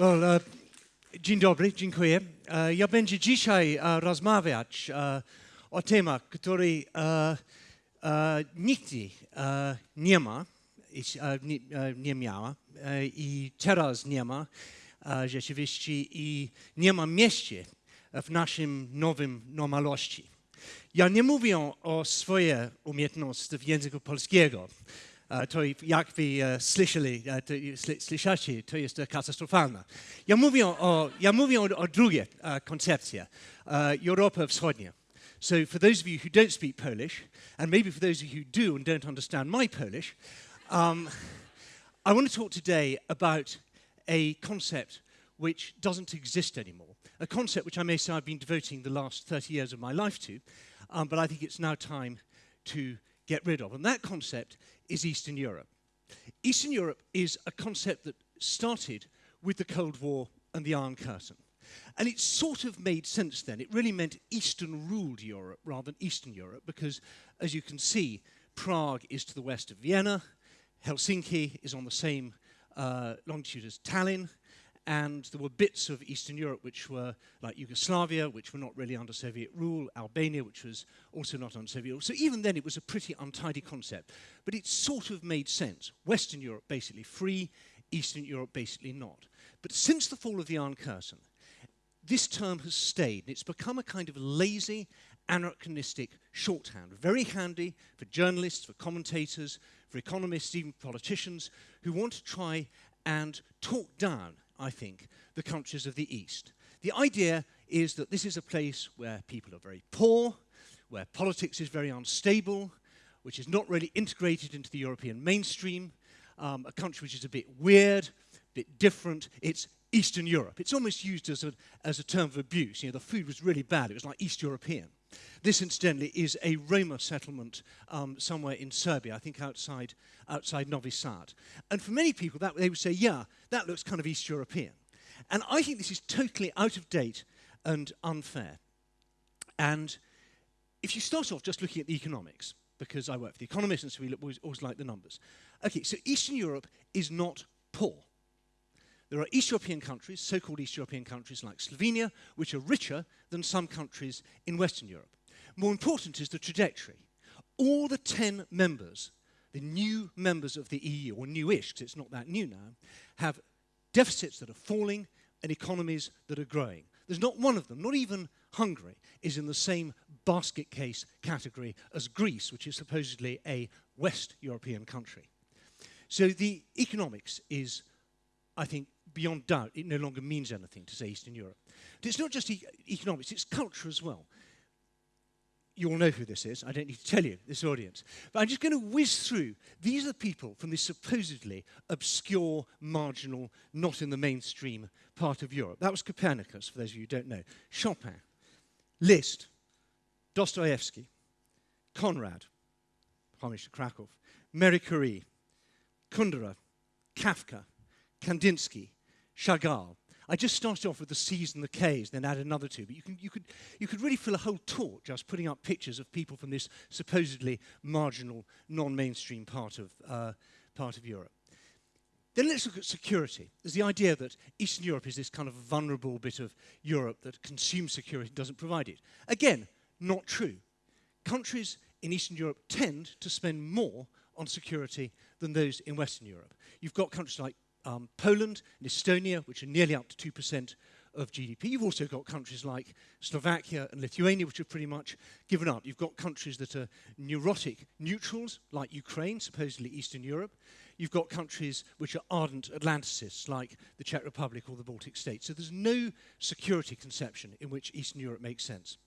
Well, e, dzień dobry, dziękuję. E, Ja będzie dzisiaj e, rozmawiać e, o temat, który e, nie ma, nie, nie miała i teraz nie ma rzeczywiście i nie ma miejsca w naszym nowym normalności. Ja nie mówię o swoje umiejętności w języku polskiego. E, To jak wy e, słyszeli, e, to, jest katastrofalne. Ja mówię o, ja o, drugiej koncepcji, Europa. So for those of you who don't speak Polish, and maybe for those of you who do and don't understand my Polish, um, I want to talk today about a concept which doesn't exist anymore. A concept which I may say I've been devoting the last 30 years of my life to, um, but I think it's now time to get rid of. And that concept is Eastern Europe. Eastern Europe is a concept that started with the Cold War and the Iron Curtain. And it sort of made sense then. It really meant Eastern ruled Europe rather than Eastern Europe because, as you can see, Prague is to the west of Vienna, Helsinki is on the same uh, longitude as Tallinn, and there were bits of Eastern Europe which were like Yugoslavia, which were not really under Soviet rule, Albania, which was also not under Soviet rule. So even then it was a pretty untidy concept. But it sort of made sense. Western Europe basically free, Eastern Europe basically not. But since the fall of the Iron Curtain, this term has stayed. and It's become a kind of lazy, anachronistic shorthand, very handy for journalists, for commentators, for economists, even politicians who want to try and talk down, I think, the countries of the East. The idea is that this is a place where people are very poor, where politics is very unstable, which is not really integrated into the European mainstream, um, a country which is a bit weird, a bit different. It's Eastern Europe. It's almost used as a, as a term of abuse. You know, the food was really bad. It was like East European. This, incidentally, is a Roma settlement um, somewhere in Serbia, I think outside, outside Novi Sad. And for many people, that, they would say, yeah, that looks kind of East European. And I think this is totally out of date and unfair. And if you start off just looking at the economics, because I work for the economists and so we always, always like the numbers. Okay, so Eastern Europe is not poor. There are East European countries, so called East European countries like Slovenia, which are richer than some countries in Western Europe. More important is the trajectory. All the 10 members, the new members of the EU, or newish, because it's not that new now, have deficits that are falling and economies that are growing. There's not one of them, not even Hungary, is in the same basket case category as Greece, which is supposedly a West European country. So the economics is, I think, beyond doubt, it no longer means anything to say Eastern Europe. It's not just e- economics, it's culture as well. You all know who this is. I don't need to tell you, this audience. But I'm just going to whiz through. These are the people from this supposedly obscure, marginal, not in the mainstream part of Europe. That was Copernicus, for those of you who don't know. Chopin, Liszt, Dostoevsky, Conrad, homage to Krakow, Marie Curie, Kundera, Kafka, Kandinsky, Chagall. I just started off with the C's and the K's, then add another two. But you, can, you, could, you could really fill a whole talk just putting up pictures of people from this supposedly marginal, non-mainstream part of, uh, part of Europe. Then let's look at security. There's the idea that Eastern Europe is this kind of vulnerable bit of Europe that consumes security and doesn't provide it. Again, not true. Countries in Eastern Europe tend to spend more on security than those in Western Europe. You've got countries like um, Poland and Estonia, which are nearly up to 2% of GDP. You've also got countries like Slovakia and Lithuania, which have pretty much given up. You've got countries that are neurotic neutrals, like Ukraine, supposedly Eastern Europe. You've got countries which are ardent Atlanticists, like the Czech Republic or the Baltic states. So there's no security conception in which Eastern Europe makes sense.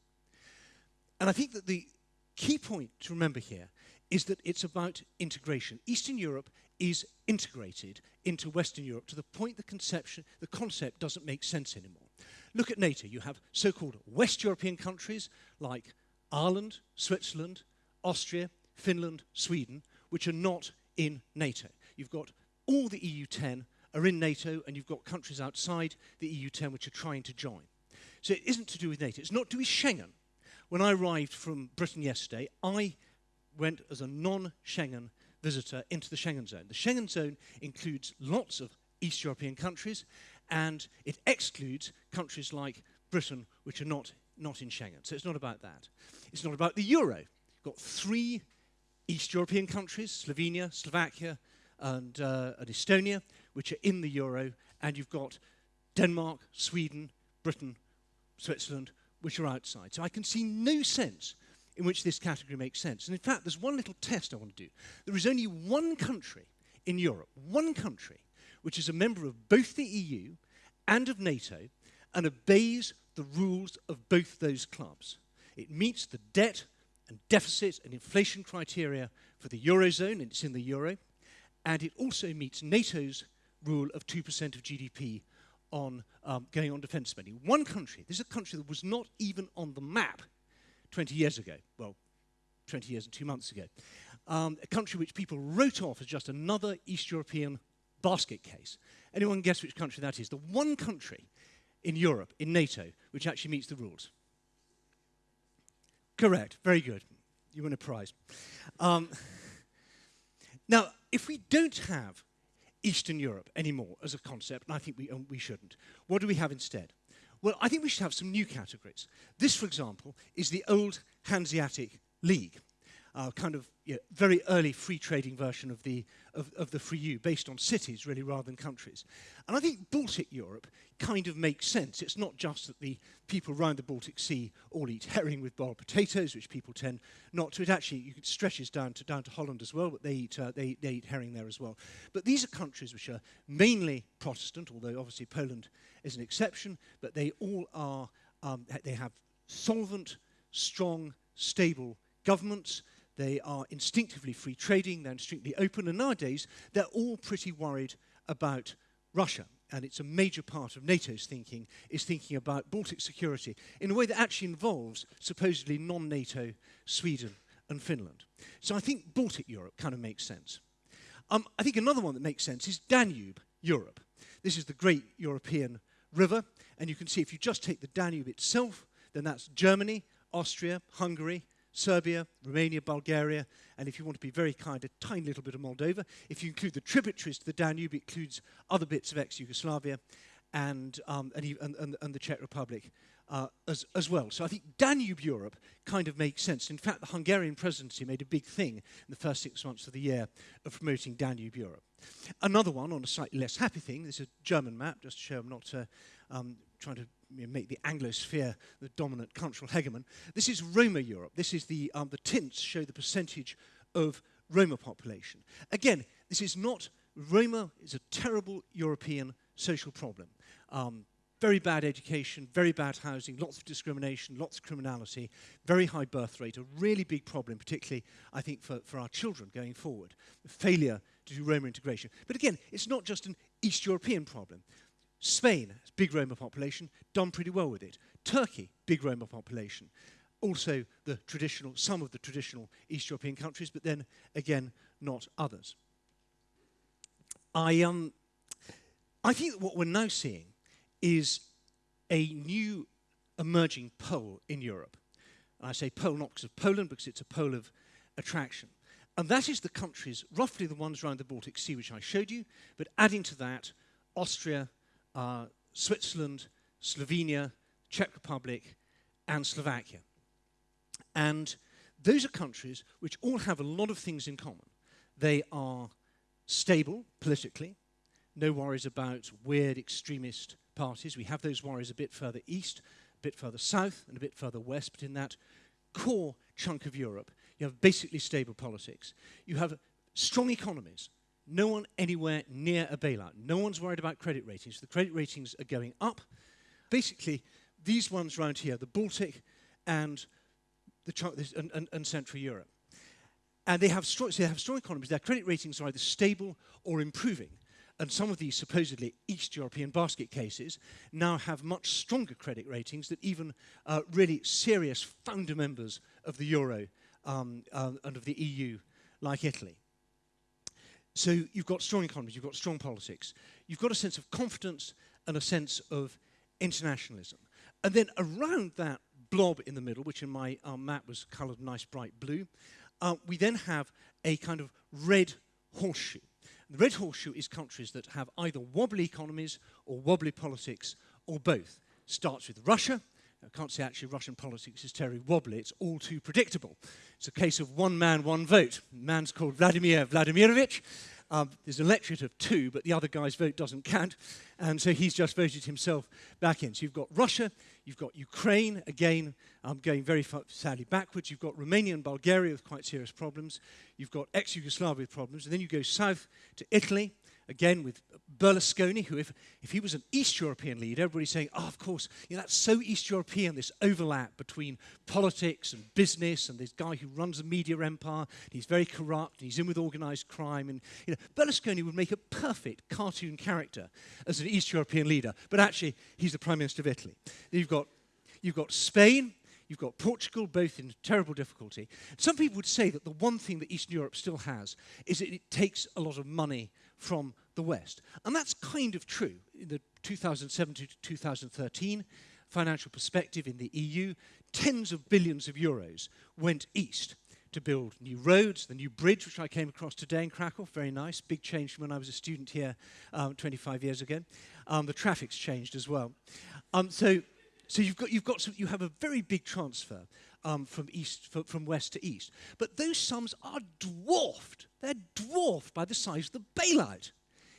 And I think that the key point to remember here is that it's about integration. Eastern Europe is integrated into Western Europe to the point the conception, the concept doesn't make sense anymore. Look at NATO. You have so-called West European countries like Ireland, Switzerland, Austria, Finland, Sweden, which are not in NATO. You've got all the EU10 are in NATO, and you've got countries outside the EU10 which are trying to join. So it isn't to do with NATO. It's not to do with Schengen. When I arrived from Britain yesterday, I went as a non-Schengen visitor into the Schengen zone. The Schengen zone includes lots of East European countries and it excludes countries like Britain, which are not, not in Schengen. So it's not about that. It's not about the euro. You've got three East European countries, Slovenia, Slovakia, and, uh, and Estonia, which are in the euro, and you've got Denmark, Sweden, Britain, Switzerland, which are outside. So I can see no sense in which this category makes sense. And in fact, there's one little test I want to do. There is only one country in Europe, one country, which is a member of both the EU and of NATO and obeys the rules of both those clubs. It meets the debt and deficit and inflation criteria for the Eurozone, and it's in the Euro, and it also meets NATO's rule of 2% of GDP on um, going on defence spending. One country, this is a country that was not even on the map 20 years ago, well, 20 years and two months ago, um, a country which people wrote off as just another East European basket case. Anyone guess which country that is? The one country in Europe, in NATO, which actually meets the rules. Correct, very good. You win a prize. Um, now, if we don't have Eastern Europe anymore as a concept, and I think we, um, we shouldn't, what do we have instead? Well, I think we should have some new categories. This, for example, is the old Hanseatic League uh, kind of you know, very early free trading version of the, of, of the free EU, based on cities really rather than countries. And I think Baltic Europe kind of makes sense. It's not just that the people around the Baltic Sea all eat herring with boiled potatoes, which people tend not to. It actually stretches down to, down to Holland as well, but they eat, uh, they, they eat herring there as well. But these are countries which are mainly Protestant, although obviously Poland is an exception, but they all are, um, they have solvent, strong, stable governments they are instinctively free trading, they're instinctively open, and nowadays they're all pretty worried about Russia. And it's a major part of NATO's thinking, is thinking about Baltic security in a way that actually involves supposedly non-NATO Sweden and Finland. So I think Baltic Europe kind of makes sense. Um, I think another one that makes sense is Danube Europe. This is the great European river, and you can see if you just take the Danube itself, then that's Germany, Austria, Hungary, Serbia, Romania, Bulgaria, and if you want to be very kind, a tiny little bit of Moldova. If you include the tributaries to the Danube, it includes other bits of ex-Yugoslavia and, um, and, and, and, the Czech Republic uh, as, as well. So I think Danube Europe kind of makes sense. In fact, the Hungarian presidency made a big thing in the first six months of the year of promoting Danube Europe. Another one on a slightly less happy thing, this is a German map, just to show I'm not uh, um, trying to make the Anglosphere the dominant cultural hegemon. This is Roma Europe. This is the, um, the tints show the percentage of Roma population. Again, this is not, Roma is a terrible European social problem. Um, very bad education, very bad housing, lots of discrimination, lots of criminality, very high birth rate, a really big problem, particularly, I think, for, for our children going forward. Failure to do Roma integration. But again, it's not just an East European problem. Spain, big Roma population, done pretty well with it. Turkey, big Roma population. Also the traditional, some of the traditional East European countries, but then again, not others. I, um, I think that what we're now seeing is a new emerging pole in Europe. And I say pole not because of Poland, because it's a pole of attraction. And that is the countries, roughly the ones around the Baltic Sea, which I showed you, but adding to that, Austria, uh, Switzerland, Slovenia, Czech Republic, and Slovakia. And those are countries which all have a lot of things in common. They are stable politically, no worries about weird extremist parties. We have those worries a bit further east, a bit further south, and a bit further west, but in that core chunk of Europe, you have basically stable politics. You have strong economies, no one anywhere near a bailout. No one's worried about credit ratings. The credit ratings are going up. Basically, these ones around here, the Baltic and, the and, and, and Central Europe. And they have, strong, so they have strong economies. Their credit ratings are either stable or improving. And some of these supposedly East European basket cases now have much stronger credit ratings than even uh, really serious founder members of the Euro um, uh, and of the EU, like Italy. So you've got strong economies, you've got strong politics, you've got a sense of confidence and a sense of internationalism. And then around that blob in the middle, which in my um, map was coloured nice bright blue, uh, we then have a kind of red horseshoe. The red horseshoe is countries that have either wobbly economies or wobbly politics or both. Starts with Russia. I can't say actually Russian politics is terribly wobbly, it's all too predictable. It's a case of one man, one vote. Man's called Vladimir Vladimirovich. Um, there's an electorate of two, but the other guy's vote doesn't count. And so he's just voted himself back in. So you've got Russia, you've got Ukraine, again, um, going very sadly backwards. You've got Romania and Bulgaria with quite serious problems. You've got ex-Yugoslavia with problems. And then you go south to Italy, again with Berlusconi, who, if, if he was an East European leader, everybody's saying, oh, of course, you know, that's so East European, this overlap between politics and business, and this guy who runs a media empire, he's very corrupt, and he's in with organized crime. And you know, Berlusconi would make a perfect cartoon character as an East European leader, but actually, he's the Prime Minister of Italy. You've got, you've got Spain, You've got Portugal, both in terrible difficulty. Some people would say that the one thing that Eastern Europe still has is that it takes a lot of money from the West. And that's kind of true. In the 2007 to 2013 financial perspective in the EU, tens of billions of euros went east to build new roads, the new bridge, which I came across today in Krakow, very nice, big change from when I was a student here um, 25 years ago. Um, the traffic's changed as well. Um, so, so you've got, you've got some, you have a very big transfer um, from east, from west to east. But those sums are dwarfed. They're dwarfed by the size of the bailout.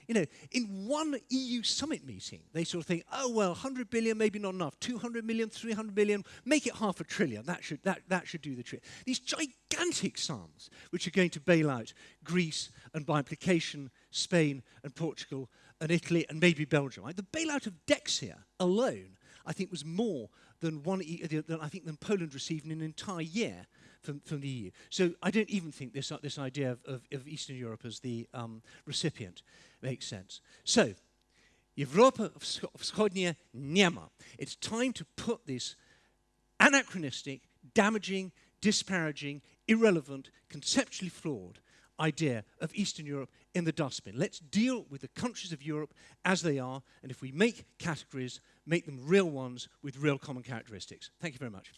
You know, in one EU summit meeting, they sort of think, oh, well, 100 billion, maybe not enough. 200 million, 300 billion, make it half a trillion. That should, that, that should do the trick. These gigantic sums, which are going to bail out Greece and by implication, Spain and Portugal and Italy and maybe Belgium. Right? The bailout of Dexia alone, I think, was more than, one, than I think than Poland received in an entire year from, from the EU. So I don't even think this, uh, this idea of, of, of Eastern Europe as the um, recipient makes sense. So, Europa Wschodnia nie ma. It's time to put this anachronistic, damaging, disparaging, irrelevant, conceptually flawed idea of Eastern Europe in the dustbin. Let's deal with the countries of Europe as they are, and if we make categories, make them real ones with real common characteristics. Thank you very much.